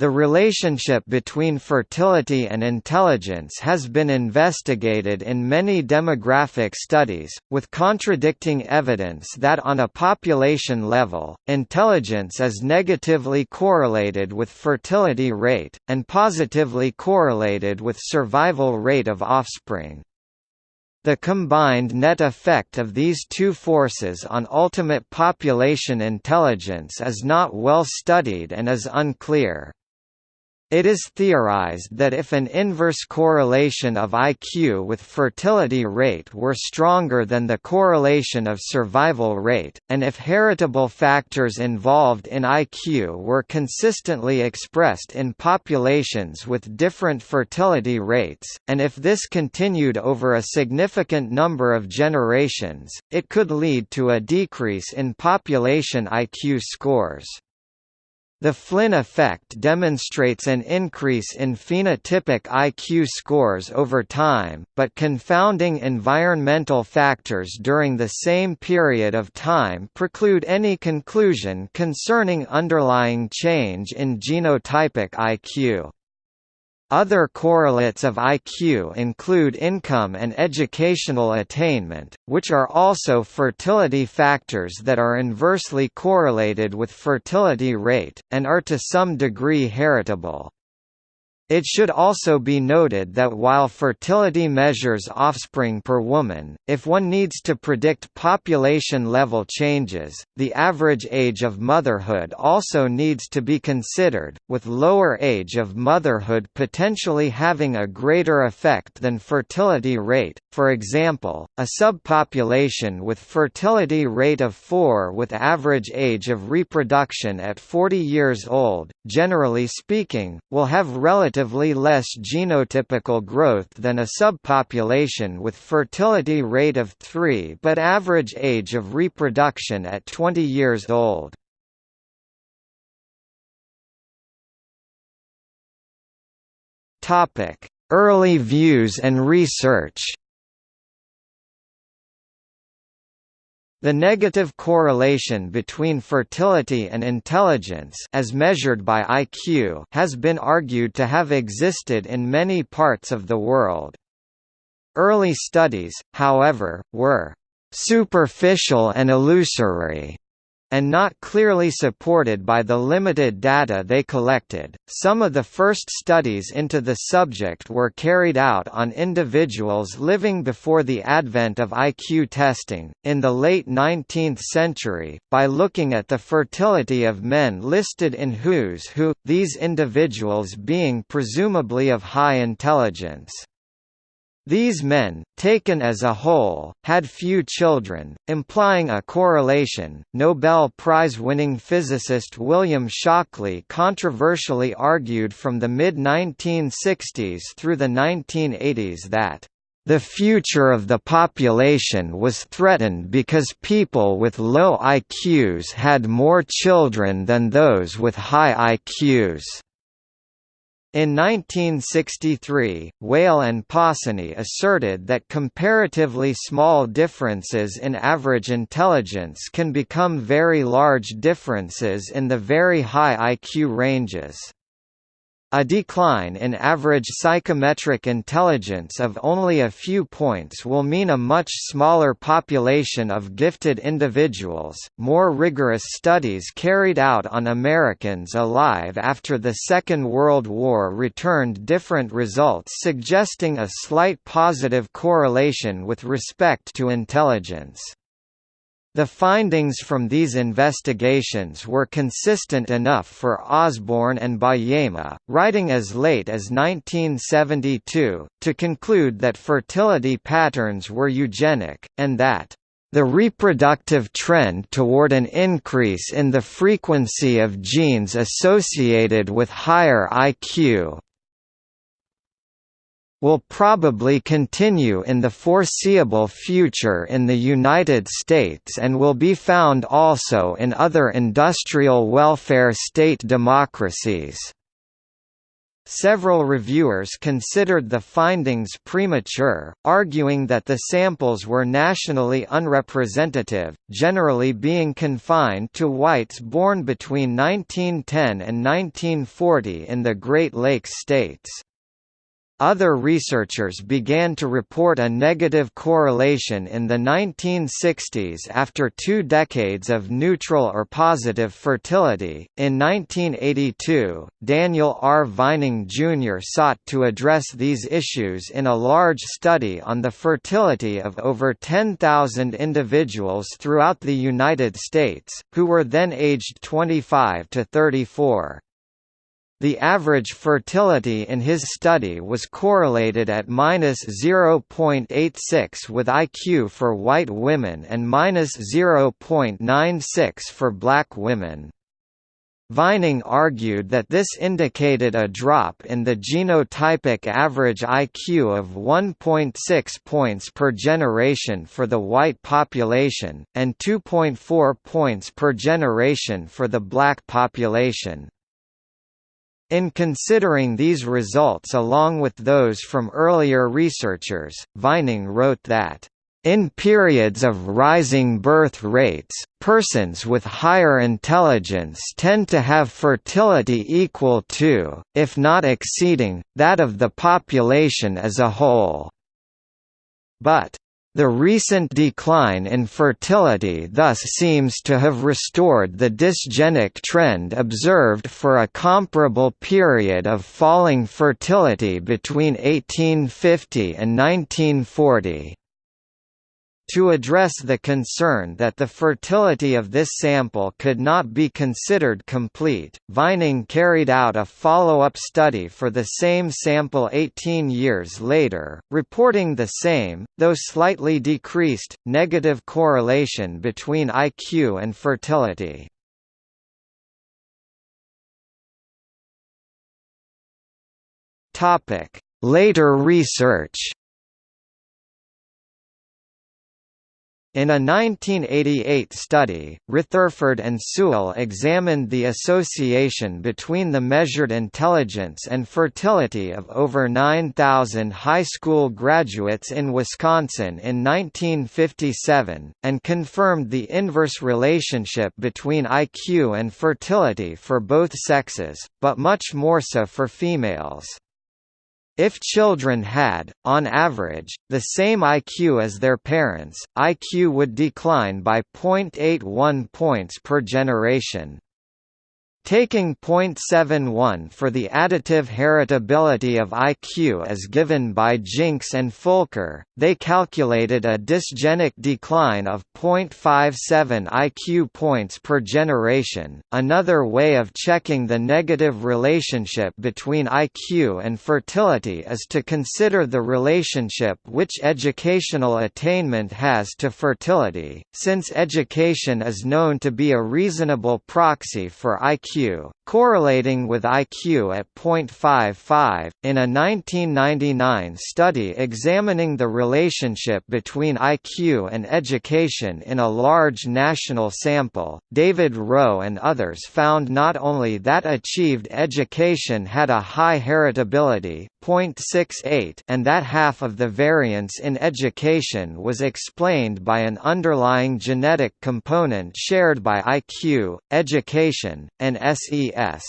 The relationship between fertility and intelligence has been investigated in many demographic studies, with contradicting evidence that on a population level, intelligence is negatively correlated with fertility rate, and positively correlated with survival rate of offspring. The combined net effect of these two forces on ultimate population intelligence is not well studied and is unclear. It is theorized that if an inverse correlation of IQ with fertility rate were stronger than the correlation of survival rate, and if heritable factors involved in IQ were consistently expressed in populations with different fertility rates, and if this continued over a significant number of generations, it could lead to a decrease in population IQ scores. The Flynn effect demonstrates an increase in phenotypic IQ scores over time, but confounding environmental factors during the same period of time preclude any conclusion concerning underlying change in genotypic IQ. Other correlates of IQ include income and educational attainment, which are also fertility factors that are inversely correlated with fertility rate, and are to some degree heritable. It should also be noted that while fertility measures offspring per woman, if one needs to predict population-level changes, the average age of motherhood also needs to be considered, with lower age of motherhood potentially having a greater effect than fertility rate. For example, a subpopulation with fertility rate of 4 with average age of reproduction at 40 years old, generally speaking, will have relative relatively less genotypical growth than a subpopulation with fertility rate of 3 but average age of reproduction at 20 years old. Early views and research The negative correlation between fertility and intelligence as measured by IQ has been argued to have existed in many parts of the world. Early studies, however, were superficial and illusory and not clearly supported by the limited data they collected. Some of the first studies into the subject were carried out on individuals living before the advent of IQ testing, in the late 19th century, by looking at the fertility of men listed in Who's Who, these individuals being presumably of high intelligence. These men, taken as a whole, had few children, implying a correlation. Nobel Prize winning physicist William Shockley controversially argued from the mid 1960s through the 1980s that the future of the population was threatened because people with low IQs had more children than those with high IQs. In 1963, Weyl and Possony asserted that comparatively small differences in average intelligence can become very large differences in the very high IQ ranges. A decline in average psychometric intelligence of only a few points will mean a much smaller population of gifted individuals. More rigorous studies carried out on Americans alive after the Second World War returned different results suggesting a slight positive correlation with respect to intelligence. The findings from these investigations were consistent enough for Osborn and Bajema, writing as late as 1972, to conclude that fertility patterns were eugenic, and that the reproductive trend toward an increase in the frequency of genes associated with higher IQ will probably continue in the foreseeable future in the United States and will be found also in other industrial welfare state democracies. Several reviewers considered the findings premature, arguing that the samples were nationally unrepresentative, generally being confined to whites born between 1910 and 1940 in the Great Lakes states. Other researchers began to report a negative correlation in the 1960s after two decades of neutral or positive fertility. In 1982, Daniel R. Vining Jr. sought to address these issues in a large study on the fertility of over 10,000 individuals throughout the United States, who were then aged 25 to 34. The average fertility in his study was correlated at minus 0.86 with IQ for white women and minus 0.96 for black women. Vining argued that this indicated a drop in the genotypic average IQ of 1.6 points per generation for the white population, and 2.4 points per generation for the black population. In considering these results along with those from earlier researchers, Vining wrote that in periods of rising birth rates, persons with higher intelligence tend to have fertility equal to, if not exceeding, that of the population as a whole. But the recent decline in fertility thus seems to have restored the dysgenic trend observed for a comparable period of falling fertility between 1850 and 1940. To address the concern that the fertility of this sample could not be considered complete, Vining carried out a follow-up study for the same sample 18 years later, reporting the same, though slightly decreased, negative correlation between IQ and fertility. Later research In a 1988 study, Retherford and Sewell examined the association between the measured intelligence and fertility of over 9,000 high school graduates in Wisconsin in 1957, and confirmed the inverse relationship between IQ and fertility for both sexes, but much more so for females. If children had, on average, the same IQ as their parents, IQ would decline by 0.81 points per generation. Taking 0.71 for the additive heritability of IQ as given by Jinks and Fulker, they calculated a dysgenic decline of 0.57 IQ points per generation. Another way of checking the negative relationship between IQ and fertility is to consider the relationship which educational attainment has to fertility, since education is known to be a reasonable proxy for IQ IQ, correlating with IQ at 0.55. In a 1999 study examining the relationship between IQ and education in a large national sample, David Rowe and others found not only that achieved education had a high heritability, 0.68, and that half of the variance in education was explained by an underlying genetic component shared by IQ, education, and SES.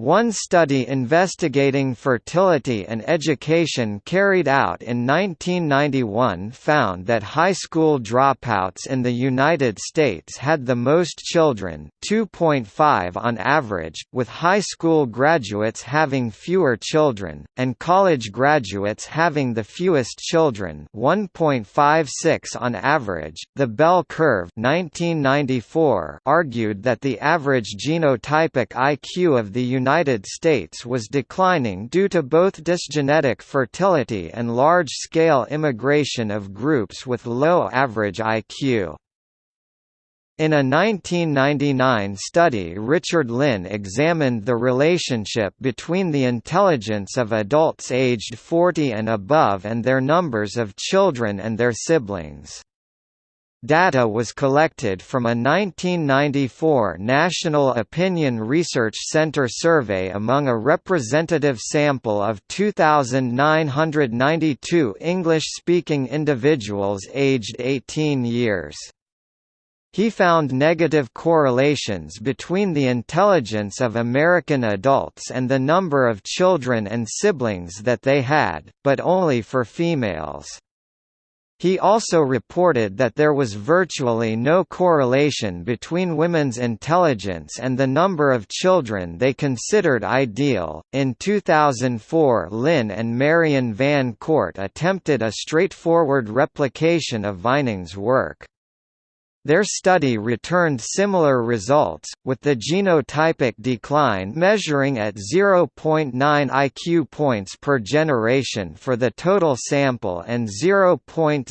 One study investigating fertility and education carried out in 1991 found that high school dropouts in the United States had the most children 2.5 on average, with high school graduates having fewer children, and college graduates having the fewest children 1.56 on average. The Bell curve 1994 argued that the average genotypic IQ of the United United States was declining due to both dysgenetic fertility and large-scale immigration of groups with low average IQ. In a 1999 study Richard Lynn examined the relationship between the intelligence of adults aged 40 and above and their numbers of children and their siblings. Data was collected from a 1994 National Opinion Research Center survey among a representative sample of 2,992 English-speaking individuals aged 18 years. He found negative correlations between the intelligence of American adults and the number of children and siblings that they had, but only for females. He also reported that there was virtually no correlation between women's intelligence and the number of children they considered ideal. In 2004, Lynn and Marian Van Court attempted a straightforward replication of Vining's work. Their study returned similar results, with the genotypic decline measuring at 0.9 IQ points per generation for the total sample and 0.75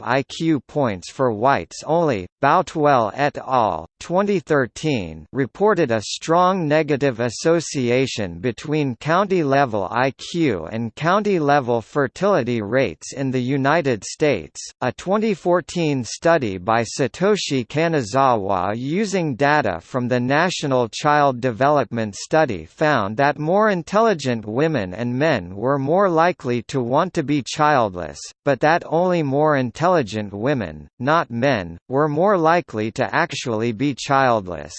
IQ points for whites only. Boutwell et al. 2013 reported a strong negative association between county-level IQ and county-level fertility rates in the United States. A 2014 study by Satoshi Kanazawa using data from the National Child Development Study found that more intelligent women and men were more likely to want to be childless, but that only more intelligent women, not men, were more likely to actually be childless.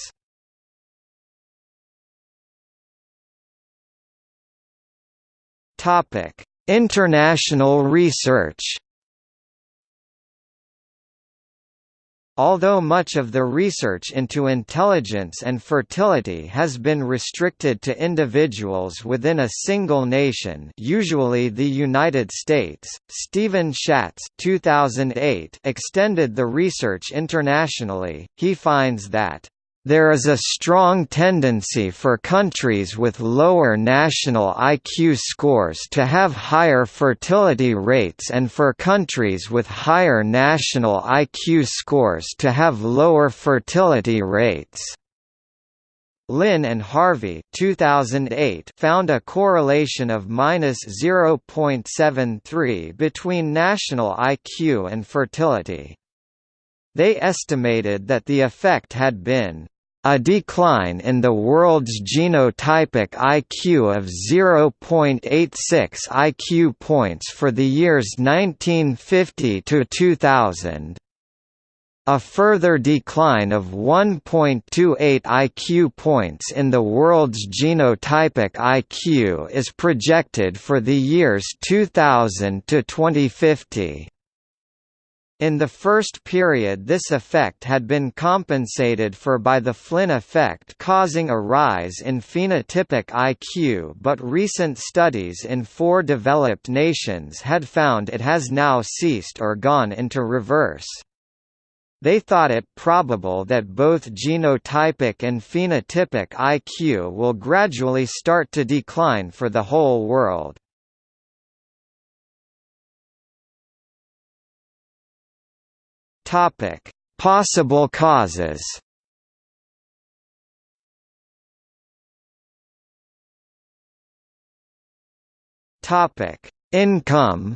International research Although much of the research into intelligence and fertility has been restricted to individuals within a single nation usually the United States, Steven Shatz 2008 extended the research internationally, he finds that there is a strong tendency for countries with lower national IQ scores to have higher fertility rates and for countries with higher national IQ scores to have lower fertility rates. Lynn and Harvey 2008 found a correlation of minus 0.73 between national IQ and fertility. They estimated that the effect had been a decline in the world's genotypic IQ of 0.86 IQ points for the years 1950 to 2000. A further decline of 1.28 IQ points in the world's genotypic IQ is projected for the years 2000 to 2050. In the first period this effect had been compensated for by the Flynn effect causing a rise in phenotypic IQ but recent studies in four developed nations had found it has now ceased or gone into reverse. They thought it probable that both genotypic and phenotypic IQ will gradually start to decline for the whole world. Topic: Possible causes. Topic: Income.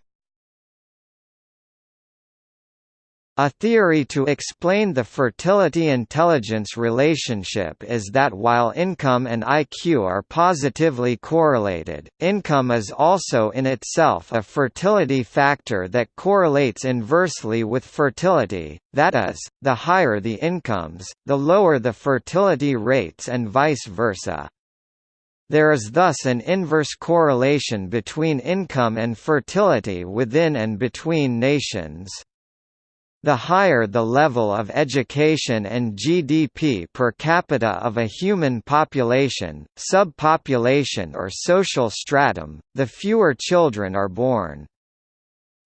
A theory to explain the fertility-intelligence relationship is that while income and IQ are positively correlated, income is also in itself a fertility factor that correlates inversely with fertility, that is, the higher the incomes, the lower the fertility rates and vice versa. There is thus an inverse correlation between income and fertility within and between nations. The higher the level of education and GDP per capita of a human population, subpopulation or social stratum, the fewer children are born.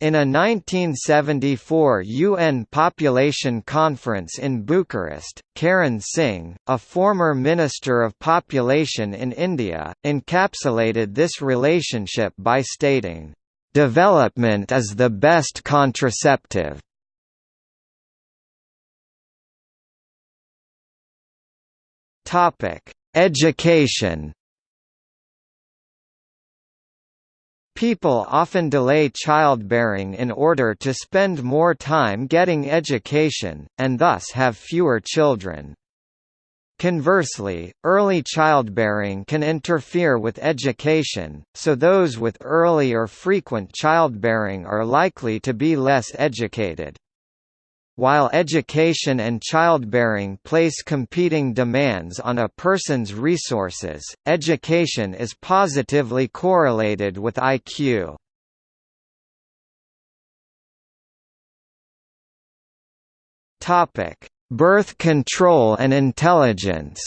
In a 1974 UN Population Conference in Bucharest, Karan Singh, a former Minister of Population in India, encapsulated this relationship by stating, "...development is the best contraceptive." Topic: Education. People often delay childbearing in order to spend more time getting education, and thus have fewer children. Conversely, early childbearing can interfere with education, so those with early or frequent childbearing are likely to be less educated. While education and childbearing place competing demands on a person's resources, education is positively correlated with IQ. Birth control and intelligence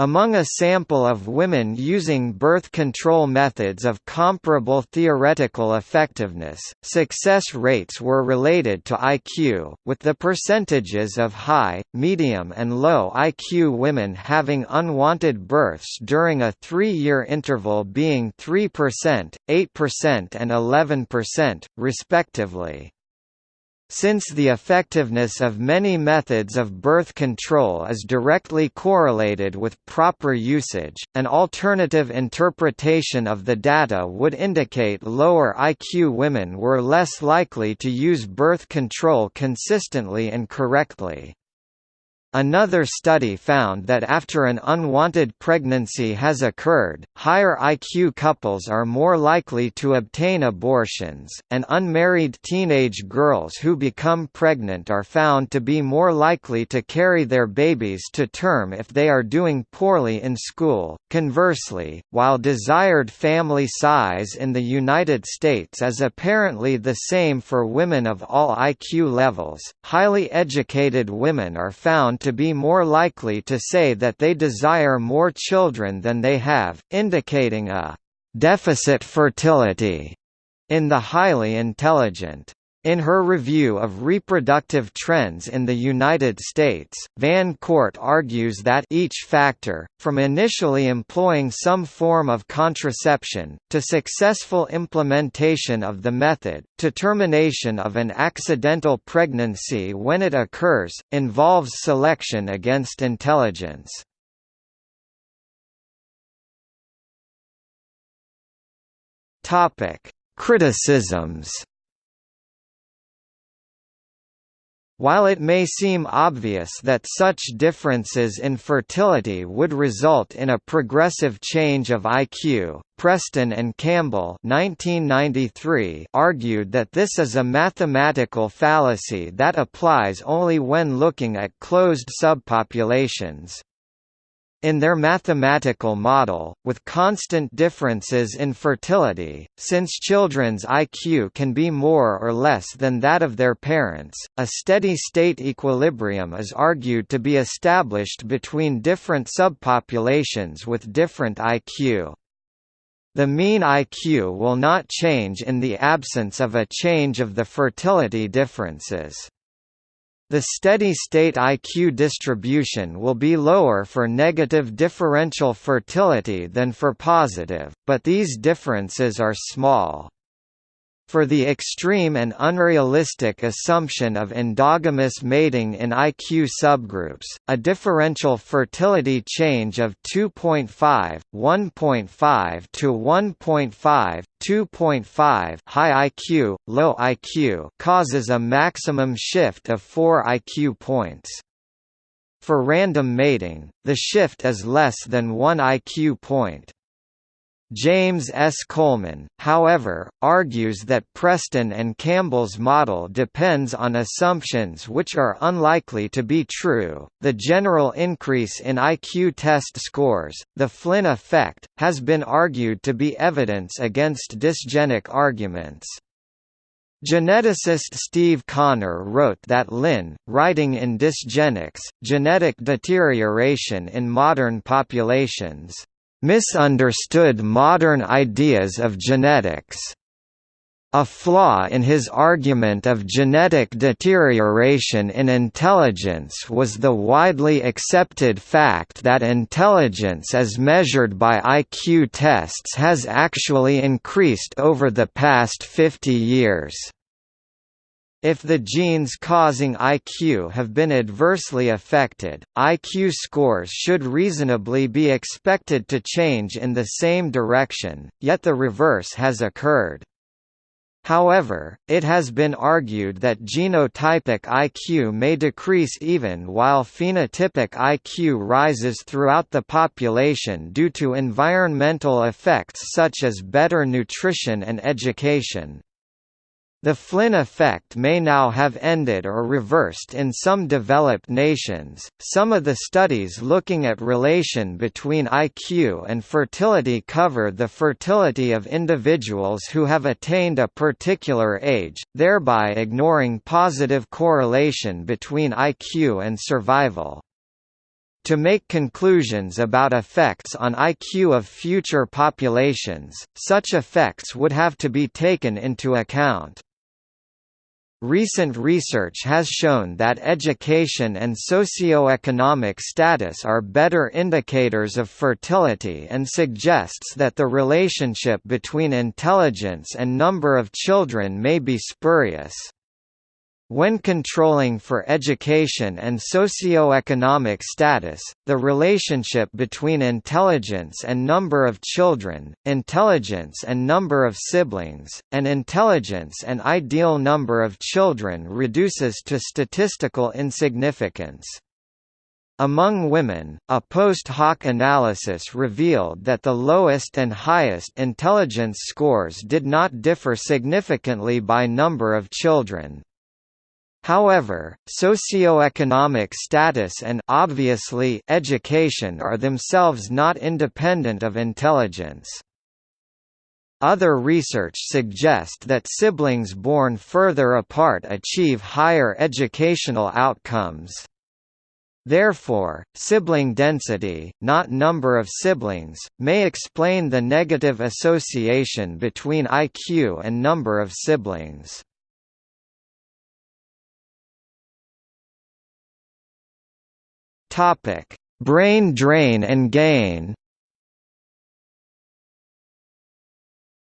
Among a sample of women using birth control methods of comparable theoretical effectiveness, success rates were related to IQ, with the percentages of high, medium and low IQ women having unwanted births during a three-year interval being 3%, 8% and 11%, respectively. Since the effectiveness of many methods of birth control is directly correlated with proper usage, an alternative interpretation of the data would indicate lower IQ women were less likely to use birth control consistently and correctly. Another study found that after an unwanted pregnancy has occurred, higher IQ couples are more likely to obtain abortions, and unmarried teenage girls who become pregnant are found to be more likely to carry their babies to term if they are doing poorly in school. Conversely, while desired family size in the United States is apparently the same for women of all IQ levels, highly educated women are found to be more likely to say that they desire more children than they have, indicating a «deficit fertility» in the highly intelligent. In her review of reproductive trends in the United States, Van Court argues that each factor, from initially employing some form of contraception, to successful implementation of the method, to termination of an accidental pregnancy when it occurs, involves selection against intelligence. Criticisms While it may seem obvious that such differences in fertility would result in a progressive change of IQ, Preston and Campbell 1993 argued that this is a mathematical fallacy that applies only when looking at closed subpopulations. In their mathematical model, with constant differences in fertility, since children's IQ can be more or less than that of their parents, a steady-state equilibrium is argued to be established between different subpopulations with different IQ. The mean IQ will not change in the absence of a change of the fertility differences. The steady-state IQ distribution will be lower for negative differential fertility than for positive, but these differences are small. For the extreme and unrealistic assumption of endogamous mating in IQ subgroups, a differential fertility change of 2.5, 1.5 to 1.5, 2.5 high IQ, low IQ causes a maximum shift of 4 IQ points. For random mating, the shift is less than 1 IQ point. James S. Coleman, however, argues that Preston and Campbell's model depends on assumptions which are unlikely to be true. The general increase in IQ test scores, the Flynn effect, has been argued to be evidence against dysgenic arguments. Geneticist Steve Connor wrote that Lynn, writing in Dysgenics, Genetic Deterioration in Modern Populations misunderstood modern ideas of genetics. A flaw in his argument of genetic deterioration in intelligence was the widely accepted fact that intelligence as measured by IQ tests has actually increased over the past 50 years. If the genes causing IQ have been adversely affected, IQ scores should reasonably be expected to change in the same direction, yet the reverse has occurred. However, it has been argued that genotypic IQ may decrease even while phenotypic IQ rises throughout the population due to environmental effects such as better nutrition and education. The Flynn effect may now have ended or reversed in some developed nations. Some of the studies looking at relation between IQ and fertility cover the fertility of individuals who have attained a particular age, thereby ignoring positive correlation between IQ and survival. To make conclusions about effects on IQ of future populations, such effects would have to be taken into account. Recent research has shown that education and socioeconomic status are better indicators of fertility and suggests that the relationship between intelligence and number of children may be spurious. When controlling for education and socio-economic status, the relationship between intelligence and number of children, intelligence and number of siblings, and intelligence and ideal number of children reduces to statistical insignificance. Among women, a post hoc analysis revealed that the lowest and highest intelligence scores did not differ significantly by number of children. However, socioeconomic status and obviously education are themselves not independent of intelligence. Other research suggests that siblings born further apart achieve higher educational outcomes. Therefore, sibling density, not number of siblings, may explain the negative association between IQ and number of siblings. Topic: Brain drain and gain.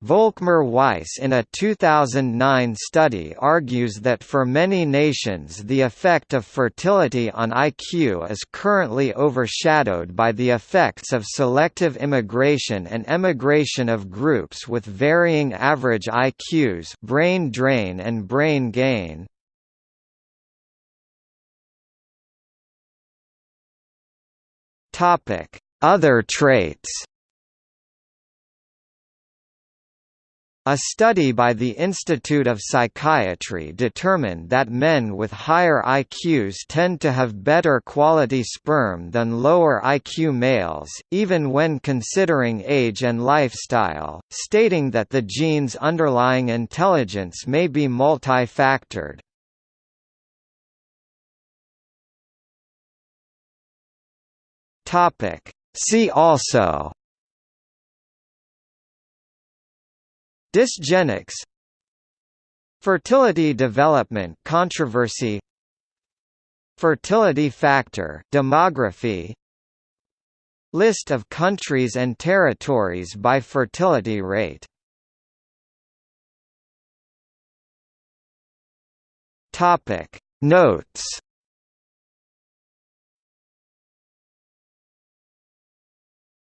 Volkmar Weiss in a 2009 study argues that for many nations the effect of fertility on IQ is currently overshadowed by the effects of selective immigration and emigration of groups with varying average IQs brain drain and brain gain. Topic: Other traits. A study by the Institute of Psychiatry determined that men with higher IQs tend to have better quality sperm than lower IQ males, even when considering age and lifestyle, stating that the genes underlying intelligence may be multifactored. Topic. See also Dysgenics Fertility development controversy Fertility factor demography List of countries and territories by fertility rate Topic Notes